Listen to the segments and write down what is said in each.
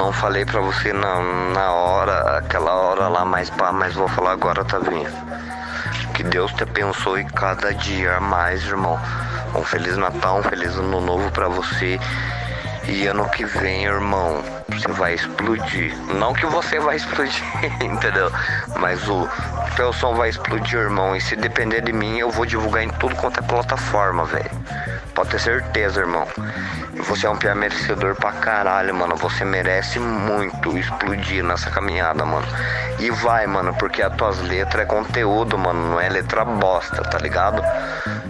não falei pra você na, na hora, aquela hora lá mais pá, mas vou falar agora, tá vindo. Que Deus te abençoe cada dia mais, irmão. Um Feliz Natal, um Feliz Ano Novo pra você. E ano que vem, irmão, você vai explodir. Não que você vai explodir, entendeu? Mas o teu som vai explodir, irmão. E se depender de mim, eu vou divulgar em tudo quanto é plataforma, velho. Pode ter certeza, irmão. Você é um piá merecedor pra caralho, mano. Você merece muito explodir nessa caminhada, mano. E vai, mano, porque as tuas letras é conteúdo, mano. Não é letra bosta, tá ligado?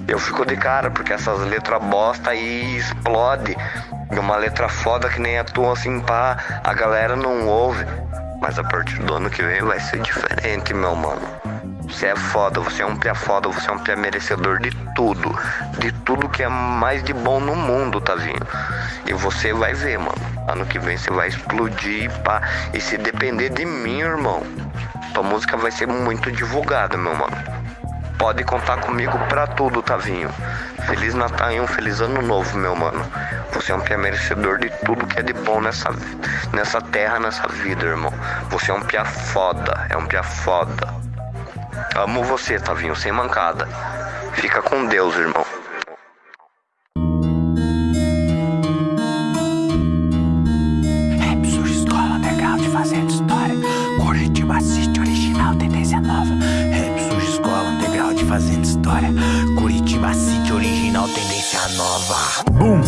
Eu fico de cara, porque essas letras bosta aí explode. E uma letra foda que nem a tua, assim, pá, a galera não ouve. Mas a partir do ano que vem vai ser diferente, meu mano. Você é foda, você é um pé foda, você é um pé merecedor de tudo. De tudo que é mais de bom no mundo, vindo. E você vai ver, mano. Ano que vem você vai explodir, pá. E se depender de mim, irmão, tua música vai ser muito divulgada, meu mano. Pode contar comigo pra tudo, Tavinho. Feliz Natal e um feliz ano novo, meu mano. Você é um pia merecedor de tudo que é de bom nessa, nessa terra, nessa vida, irmão. Você é um pia foda, é um pia foda. Amo você, Tavinho, sem mancada. Fica com Deus, irmão. Rap surge escola, underground fazendo história. Curitiba assiste original. Rap surge escola, underground fazendo história. Curitiba City original, tendência nova. Boom,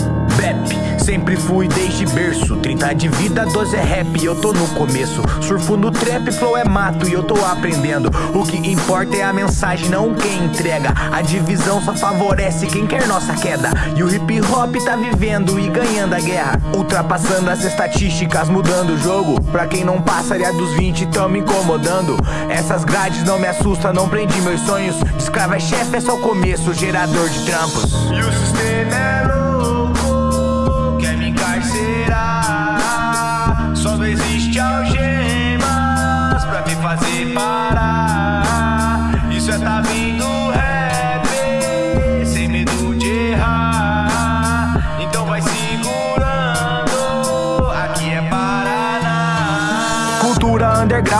sempre fui desde berço. 30 de vida, 12 é rap, eu tô no começo. Surfo no trap, flow é mato e eu tô aprendendo. O que importa é a mensagem, não quem entrega. A divisão só favorece quem quer nossa queda. E o hip hop tá vivendo e ganhando a guerra. Ultrapassando as estatísticas, mudando o jogo. Pra quem não passaria dos 20, tão me incomodando. Essas grades não me assustam, não prendi meus sonhos. De escravo é chefe, é só o começo, gerador de trampos. E o sistema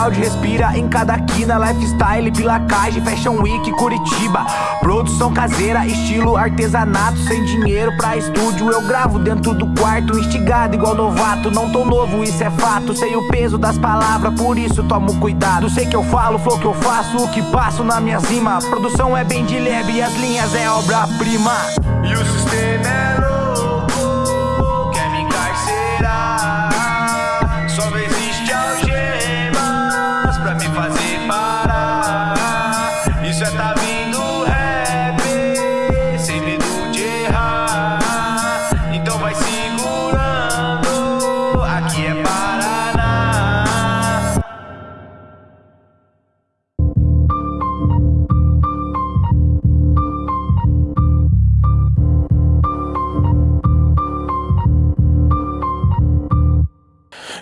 underground respira em cada quina Lifestyle, pilacagem, fashion week, Curitiba. Produção caseira, estilo artesanato Sem dinheiro pra estúdio, eu gravo dentro do quarto Instigado igual novato, não tô novo, isso é fato Sei o peso das palavras, por isso tomo cuidado. Sei que eu falo, flow que eu faço, o que passo na minha cima. Produção é bem de leve as linhas é obra-prima. E o sistema é louco,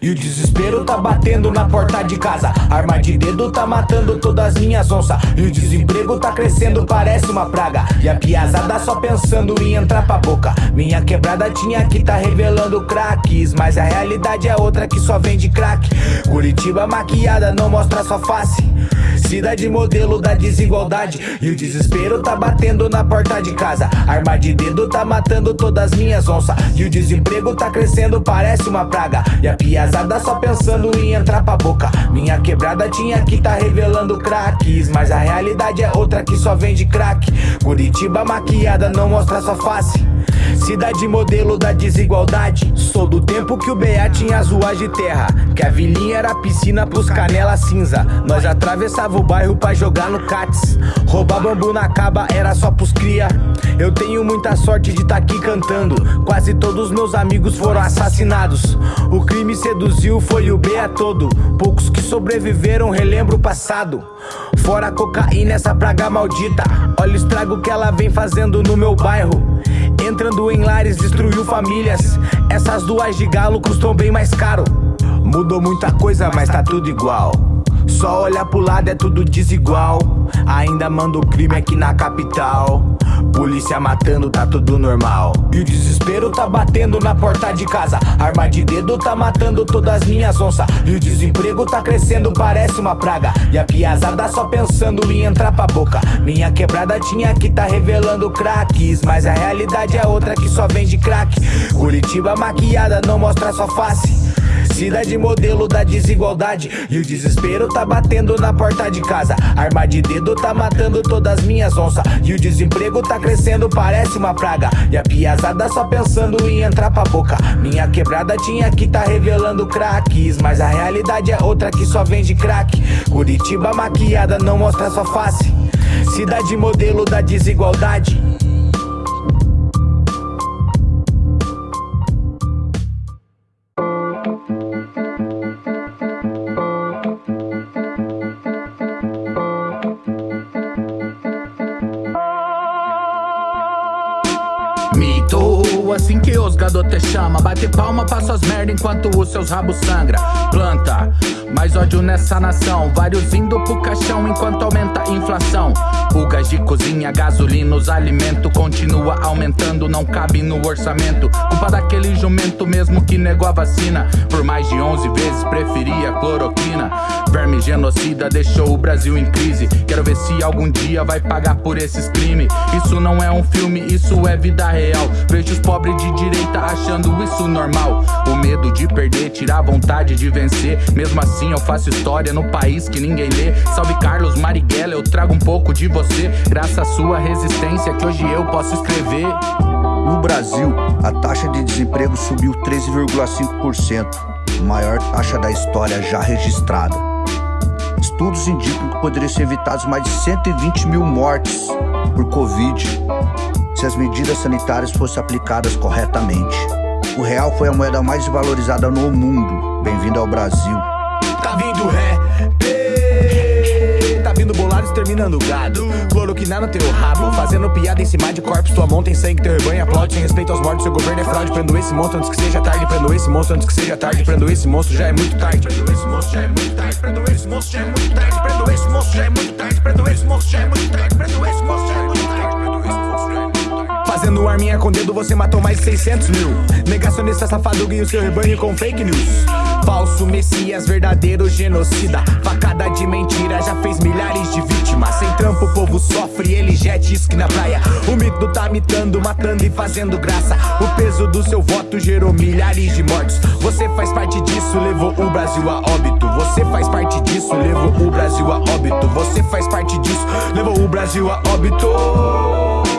E o desespero tá batendo na porta de casa. Arma de dedo tá matando todas as minhas onças. E o desemprego tá crescendo, parece uma praga. E a piazada só pensando em entrar pra boca. Minha quebrada tinha que tá revelando craques. Mas a realidade é outra que só vende crack Curitiba maquiada não mostra sua face Cidade modelo da desigualdade. E o desespero tá batendo na porta de casa. Arma de dedo tá matando todas as minhas onças. E o desemprego tá crescendo, parece uma praga. E a piazada só pensando em entrar pra boca. Minha quebrada tinha que tá revelando craques. Mas a realidade é outra que só vende crack Curitiba maquiada não mostra sua face Cidade modelo da desigualdade. Sou do tempo que o BA tinha as ruas de terra Que a vilinha era piscina pros canela cinza. Nós atravessava o bairro pra jogar no cats. Roubar bambu na caba era só pros cria. Eu tenho muita sorte de tá aqui cantando. Quase todos meus amigos foram assassinados. O crime seduziu foi o BA todo. Poucos que sobreviveram relembro o passado. Fora a cocaína essa praga maldita. Olha o estrago que ela vem fazendo no meu bairro Entrando em lares, destruiu famílias. Essas duas de galo custam bem mais caro. Mudou muita coisa, mas tá tudo igual. Só olhar pro lado é tudo desigual. Ainda manda o crime aqui na capital. Polícia matando, tá tudo normal. E o desespero tá batendo na porta de casa. Arma de dedo tá matando todas as minhas onças. E o desemprego tá crescendo, parece uma praga. E a piazada só pensando em entrar pra boca. Minha quebrada tinha que tá revelando craques. Mas a realidade é outra que só vende crack. Curitiba maquiada não mostra sua face. Cidade modelo da desigualdade. E o desespero tá batendo na porta de casa. Arma de dedo tá matando todas as minhas onças. E o desemprego tá crescendo, parece uma praga. E a piazada só pensando em entrar pra boca. Minha quebrada tinha que tá revelando craques. Mas a realidade é outra que só vende crack Curitiba maquiada não mostra sua face. Cidade modelo da desigualdade gado te chama Bate palma pra suas merda enquanto os seus rabos sangra. Planta, mais ódio nessa nação Vários indo pro caixão enquanto aumenta a inflação. Gás de cozinha, gasolina, os alimentos Continua aumentando, não cabe no orçamento. Culpa daquele jumento mesmo que negou a vacina. Por mais de 11 vezes preferia cloroquina. Verme genocida deixou o Brasil em crise. Quero ver se algum dia vai pagar por esses crimes Isso não é um filme, isso é vida real. Vejo os pobres de direita achando isso normal? O medo de perder tira a vontade de vencer. Mesmo assim eu faço história no país que ninguém lê. Salve Carlos Marighella, eu trago um pouco de você. Graças à sua resistência que hoje eu posso escrever. No Brasil, a taxa de desemprego subiu 13,5% Maior taxa da história já registrada. Estudos indicam que poderiam ser evitados mais de 120 mil mortes por Covid se as medidas sanitárias fossem aplicadas corretamente. O real foi a moeda mais valorizada no mundo. Bem-vindo ao Brasil. Tá vindo ré, tá vindo bolados terminando gado. Cloroquina no teu rabo, fazendo piada em cima de corpos. Tua mão tem sangue, teu rebanho aplaude. Sem respeito aos mortos, seu governo é fraude. Prendo esse monstro antes que seja tarde. Prendo esse monstro antes que seja tarde. Prendo esse monstro, já é muito tarde. Prendo esse monstro, já é muito tarde. Prendo esse monstro, já é muito tarde. Prendo esse monstro, já é muito tarde. Prendo esse monstro, já é muito tarde. Prendo esse monstro, já é muito tarde. Fazendo arminha com dedo, você matou mais de 600 mil. Negacionista safado e o seu rebanho com fake news. Falso messias, verdadeiro genocida. Facada de mentira já fez milhares de vítimas. Sem trampo o povo sofre, ele já é disque na praia. O mito tá mitando, matando e fazendo graça. O peso do seu voto gerou milhares de mortos. Você faz parte disso, levou o Brasil a óbito. Você faz parte disso, levou o Brasil a óbito. Você faz parte disso, levou o Brasil a óbito.